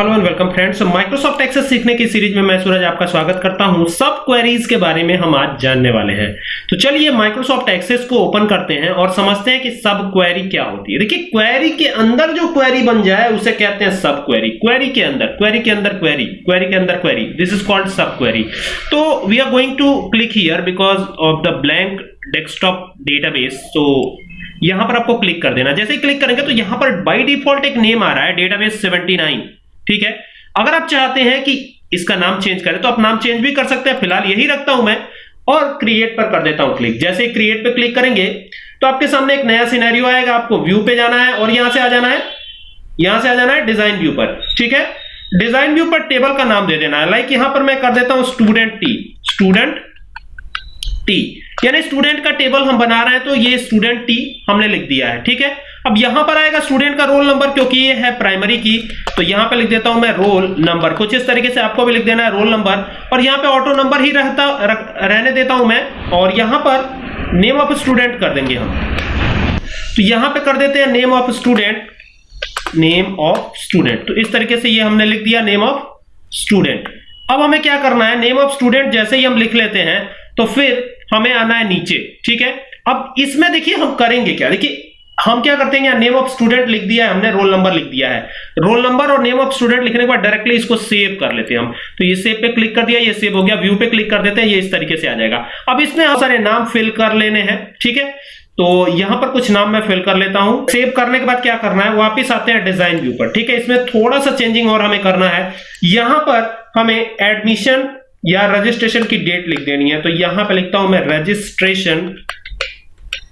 Hello and welcome friends Microsoft Access सीखने की series में मैं सूरज आपका स्वागत करता हूँ। सब क्वेरीज के बारे में हम आज जानने वाले हैं। तो चलिए माइक्रोसॉफ्ट एक्सेस को ओपन करते हैं और समझते हैं कि सब क्वेरी क्या होती है। देखिए क्वेरी के अंदर जो क्वेरी बन जाए, उसे कहते हैं सब क्वेरी क्वेरी के अंदर क्वेरी के अंदर क्वेरी क्वेरी के अंदर query this is called sub query तो we are going to click here because of the blank desktop database तो यहाँ पर आपको क्लिक कर देना। जैसे ही क्लिक करेंगे तो यहाँ पर बाय डिफ़ॉल्ट एक नेम आ रहा है डेटाबेस 79 ठीक है? अगर आप चाहते हैं कि इसका नाम चेंज करें तो आप नाम चेंज भी कर सकते हैं। फ़िलहाल यही रखता हूँ मैं और क्रिएट पर कर देता हूँ क्लिक जैसे क्रिएट पर क्लिक करेंगे तो आपके सामने एक नया सिनेरियो आएगा। आपको व्यू पे जाना है और यहाँ से आ जाना है। यहाँ से आ जाना है डिज़ाइन व्यू पर। ठीक है? डिज़ाइन व्यू पर टेबल का नाम दे देना है। लाइक यहाँ पर मैं कर देता हूँ स्टूडेंट टी स्टूडेंट टी यानी स्टूडेंट का टेबल हम बना रहे हैं तो ये स्टूडेंट टी हमने लिख दिया है। ठीक है? अब यहाँ पर आएगा स्टूडेंट का रोल नंबर क्योंकि ये है प्राइमरी की तो यहाँ पे लिख देता हूँ मैं रोल नंबर कुछ इस तरीके से आपको भी लिख देना है रोल नंबर और यहाँ पे ऑटो नंबर ही रहता रख, रहने देता हूँ मैं और यहाँ पर नेम ऑफ़ स्टूडेंट कर देंगे हम। तो यहाँ पे कर देते हैं name of student name of student तो इस तरीके से ये हमने लिख दिया नेम ऑफ़ स्टूडेंट अब हमें क्या करना है? नेम ऑफ़ स्टूडेंट जैसे ही हम लिख लेते हैं तो फिर हमें आना है नीचे ठीक है? अब इसमें देखिए हम करेंगे क्या? देखिए हम क्या करते हैं नेम ऑफ़ स्टूडेंट लिख दिया है, हमने रोल नंबर लिख दिया है। रोल नंबर और नेम ऑफ़ स्टूडेंट लिखने के बाद डायरेक्टली इसको सेव कर लेते हैं हम। तो ये सेव पे क्लिक कर दिया, ये सेव हो गया व्यू पे क्लिक कर देते हैं, ये इस तरीके से आ जाएगा। अब इसमें बहुत सारे नाम फिल कर लेने हैं, ठीक है? तो यहाँ पर कुछ नाम मैं फिल कर लेता हूँ। सेव करने के बाद क्या करना है, वापिस आते हैं डिज़ाइन व्यू पर, ठीक है? इसमें थोड़ा सा चेंजिंग और हमें करना है। यहाँ पर हमें एडमिशन या रजिस्ट्रेशन की डेट लिख देनी है। तो यहाँ पे लिखता हूँ मैं रजिस्ट्रेशन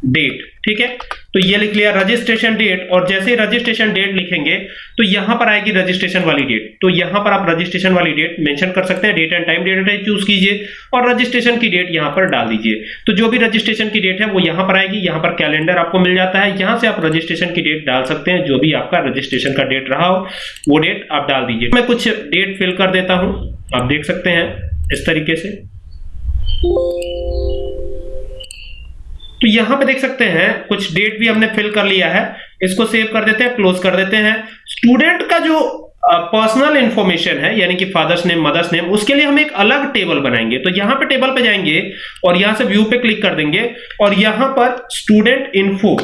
डेट ठीक है? तो ये लिख लिया रजिस्ट्रेशन डेट और जैसे ही रजिस्ट्रेशन डेट लिखेंगे तो यहाँ पर आएगी रजिस्ट्रेशन वाली डेट तो यहाँ पर आप रजिस्ट्रेशन वाली डेट मेंशन कर सकते हैं. Date and time date type choose कीजिए और रजिस्ट्रेशन की डेट यहाँ पर डाल दीजिए. तो जो भी रजिस्ट्रेशन की डेट है, वो यहाँ पर आएगी. यहाँ पर कैलेंडर आपको मिल जाता है. यहाँ से आप रजिस्ट्रेशन की डेट डाल सकते हैं. जो भी आपका रजिस्ट्रेशन का डेट रहा हो, वो डेट आप डाल दीजिए. मैं कुछ डेट फिल कर देता हूँ. आप देख सकते हैं इस तरीके से. तो यहाँ पे देख सकते हैं, कुछ डेट भी हमने फिल कर लिया है। इसको सेव कर देते हैं क्लोज कर देते हैं। स्टूडेंट का जो पर्सनल इंफॉर्मेशन है, यानी कि फादर्स नेम मदर्स नेम उसके लिए हम एक अलग टेबल बनाएँगे। तो यहाँ पे टेबल पे जाएँगे और यहाँ से व्यू पे क्लिक कर देंगे और यहाँ पर स्टूडेंट इन्फो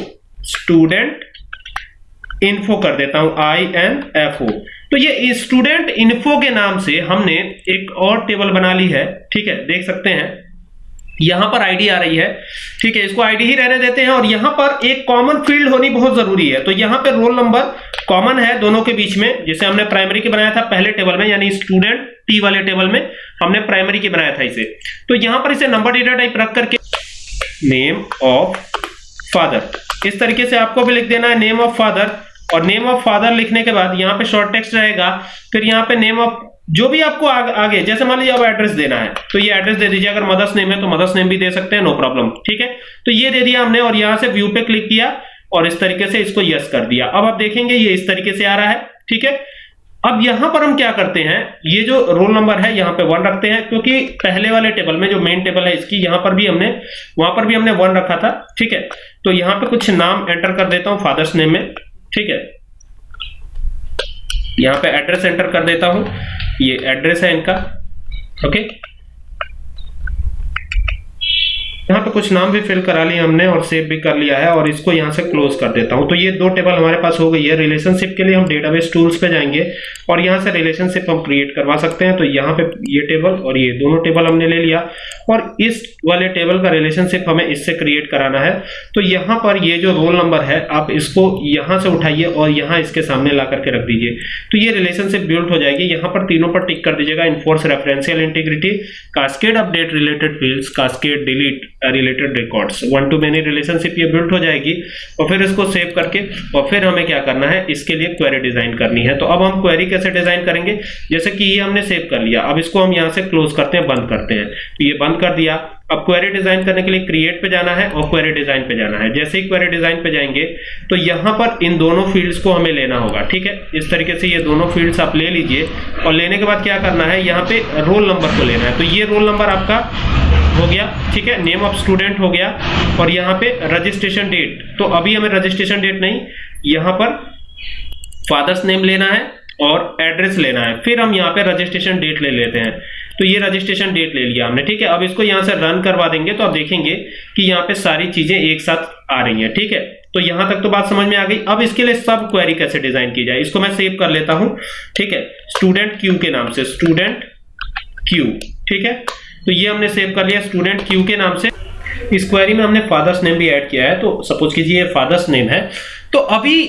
स्टूडेंट इन्फो कर देता हूँ आई एन एफ़ ओ तो ये स्टूडेंट इन्फो के नाम से हमने एक और टेबल बना ली है, ठीक है, देख सकते हैं। यहाँ पर आईडी आ रही है। ठीक है, इसको आईडी ही रहने देते हैं और यहाँ पर एक कॉमन फ़ील्ड होनी बहुत ज़रूरी है। तो यहाँ पे रोल नंबर कॉमन है दोनों के बीच में, जैसे हमने प्राइमरी की बनाया था पहले टेबल में, यानी स्टूडेंट टी वाले टेबल में हमने प्राइमरी की बनाया था इसे। तो यहाँ पर इसे नंबर डेटा टाइप रख करके नेम ऑफ़ फादर इस तरीके से आपको भी लिख देना है नेम ऑफ़ फादर और नेम ऑफ़ फादर लिखने के बाद यहाँ पे शॉर्ट टेक्स्ट रहेगा, फिर यहाँ पे नेम ऑफ़ जो भी आपको आग, आगे जैसे मान लीजिए अब एड्रेस देना है तो ये एड्रेस दे दीजिए। अगर मदर्स नेम है तो मदर्स नेम भी दे सकते हैं नो प्रॉब्लम ठीक है? तो ये दे दिया हमने और यहाँ से व्यू पे क्लिक किया और इस तरीके से इसको यस कर दिया। अब आप देखेंगे ये इस तरीके से आ रहा है ठीक है? अब यहाँ पर हम क्या करते हैं ये जो रोल नंबर है यहाँ पे वन रखते हैं क्योंकि पहले वाले टेबल में जो मेन टेबल है इसकी यहाँ पर भी हमने वहाँ पर भी हमने वन रखा था ठीक है? तो यहाँ पे कुछ नाम एंटर कर देता हूँ फादर्स नेम में ठीक है? यहाँ पे एड्रेस एंटर कर देता हूँ। ये एड्रेस है इनका ओके यहाँ पे कुछ नाम भी फिल करा लिए हमने और सेव भी कर लिया है और इसको यहाँ से क्लोज कर देता हूँ। तो ये दो टेबल हमारे पास हो गई है। रिलेशनशिप के लिए हम डेटाबेस टूल्स पे जाएँगे और यहाँ से रिलेशनशिप हम क्रिएट करवा सकते हैं। तो यहाँ पे ये टेबल और ये दोनों टेबल हमने ले लिया और इस वाले टेबल का रिलेशनशिप हमें इससे क्रिएट कराना है। तो यहाँ पर ये जो रोल नंबर है, आप इसको यहाँ से उठाइए और यहाँ इसके सामने ला करके रख दीजिए। तो ये रिलेशनशिप बिल्ड हो जाएगी। यहाँ पर तीनों पर टिक कर दीजिएगा। Enforce referential integrity cascade update related fields cascade delete related records one to many relationship ये बिल्ड हो जाएगी और फिर इसको सेव करके और फिर हमें क्या करना है? इसके लिए क्वेरी डिज़ाइन करनी है। तो अब हम क्वेरी कैसे डिज़ाइन करेंगे? जैसे कि ये हमने सेव कर लिया। अब इसको हम यहाँ से क्लोज करते हैं, बंद करते हैं। तो ये बंद कर दिया। अब क्वेरी डिज़ाइन करने के लिए क्रिएट पे जाना है और क्वेरी डिज़ाइन पे जाना है। जैसे ही क्वेरी डिज़ाइन पे जाएँगे तो यहाँ पर इन दोनों फील्ड्स को हमें लेना होगा, ठीक है? इस तरीके से ये दोनों फील्ड्स आप ले लीजिए। और लेने के बाद क्या करना है? यहाँ पे रोल नंबर को लेना है। तो ये रोल नंबर आपका हो गया, ठीक है? नेम ऑफ़ स्टूडेंट हो गया और यहाँ पे रजिस्ट्रेशन डेट तो अभी हमें रजिस्ट्रेशन डेट नहीं, यहाँ पर फादर्स नेम लेना है और एड्रेस लेना है। फिर हम यहाँ पे रजिस्ट्रेशन डेट ले लेते हैं। तो ये रजिस्ट्रेशन डेट ले लिया हमने, ठीक है? अब इसको यहाँ से रन करवा देंगे तो आप देखेंगे कि यहाँ पे सारी चीज़ें एक साथ आ रही हैं, ठीक है? तो यहाँ तक तो बात समझ में आ गई। अब इसके लिए सब क्वेरी कैसे डिज़ाइन की जाए? इसको मैं सेव कर लेता हूँ, ठीक है? स्टूडेंट क्यू के नाम से स्टूडेंट क्यू ठीक है? तो ये हमने सेव कर लिया स्टूडेंट क्यू के नाम से। इस क्वेरी में हमने फादर्स नेम भी ऐड किया है तो सपोज़ कीजिए फादर्स नेम है। तो अभी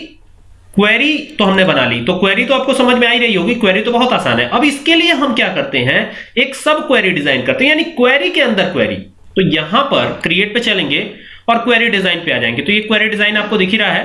क्वेरी तो हमने बना ली। तो क्वेरी तो आपको समझ में आ ही रही होगी क्वेरी तो बहुत आसान है। अब इसके लिए हम क्या करते हैं, एक सब क्वेरी डिज़ाइन करते हैं, यानी क्वेरी के अंदर क्वेरी तो यहाँ पर क्रिएट पे चलेंगे और क्वेरी डिज़ाइन पे आ जाएँगे। तो ये क्वेरी डिज़ाइन आपको दिख ही रहा है।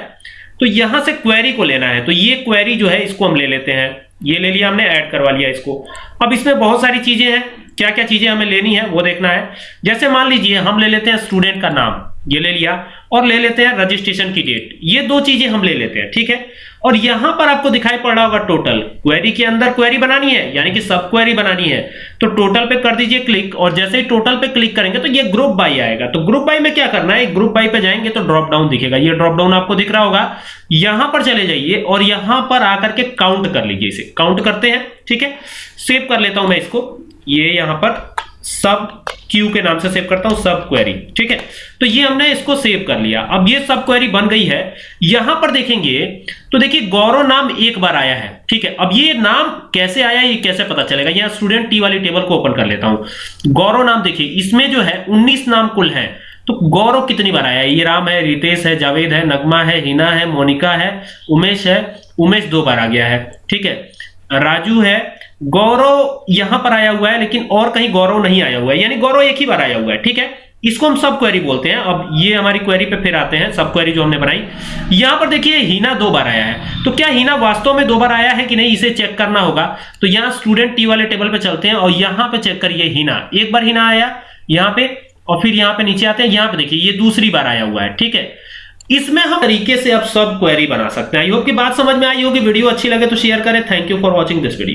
तो यहाँ से क्वेरी को लेना है। तो ये क्वेरी जो है, इसको हम ले लेते हैं। ये ले लिया हमने ऐड करवा लिया इसको। अब इसमें बहुत सारी चीज़ें हैं। क्या क्या चीज़ें हमें लेनी है, वो देखना है। जैसे मान लीजिए, हम ले लेते हैं स्टूडेंट का नाम, ये ले लिया, और ले लेते हैं रजिस्ट्रेशन की डेट ये दो चीज़ें हम ले लेते हैं, ठीक है? और यहाँ पर आपको दिखाई पड़ रहा होगा टोटल क्वेरी के अंदर क्वेरी बनानी है, यानी कि सब क्वेरी बनानी है। तो टोटल पे कर दीजिए क्लिक और जैसे ही टोटल पे क्लिक करेंगे तो ये ग्रुप बाई आएगा। तो ग्रुप बाई में क्या करना है? ग्रुप बाई पे जाएँगे तो ड्रॉप डाउन दिखेगा। ये ड्रॉप डाउन आपको दिख रहा होगा। यहाँ पर चले जाइए, और यहाँ पर आकर के काउंट कर लीजिए इसे। काउंट करते हैं, ठीक है? सेव कर लेता हूँ मैं इसको। ये यहाँ पर सब क्यू के नाम से सेव करता हूँ, सब क्वेरी ठीक है? तो ये हमने इसको सेव कर लिया। अब ये सब क्वेरी बन गई है। यहाँ पर देखेंगे तो देखिए गौरव नाम एक बार आया है। ठीक है? अब ये नाम कैसे आया, ये कैसे पता चलेगा? यहाँ स्टूडेंट टी वाली टेबल को ओपन कर लेता हूँ। गौरव नाम देखिए, इसमें जो है 19 नाम कुल है। तो गौरव कितनी बार आया है? ये राम है, रितेश है, जावेद है, नगमा है, हिना है, मोनिका है, उमेश है, उमेश दो बार आ गया है। ठीक है? राजू है गौरव यहाँ पर आया हुआ है, लेकिन और कहीं गौरव नहीं आया हुआ है। यानी गौरव एक ही बार आया हुआ है, ठीक है? इसको हम सब क्वेरी बोलते हैं। अब ये हमारी क्वेरी पे फिर आते हैं, सब क्वेरी जो हमने बनाई। यहाँ पर देखिए, हीना दो बार आया है। तो क्या हीना वास्तव में दो बार आया है कि नहीं, इसे चेक करना होगा? तो यहाँ स्टूडेंट टी वाले टेबल पे चलते हैं और यहाँ पे चेक करिए हीना। एक बार हीना आया, यहाँ पे, और फिर यहाँ पे नीचे आते हैं, यहाँ पे देखिए, ये दूसरी बार आया हुआ है, ठीक है? इसमें हम तरीके से अब सब क्वेरी बना सकते हैं। आई होप की बात समझ में आई होगी। वीडियो अच्छी लगे तो शेयर करें। Thank you for watching this video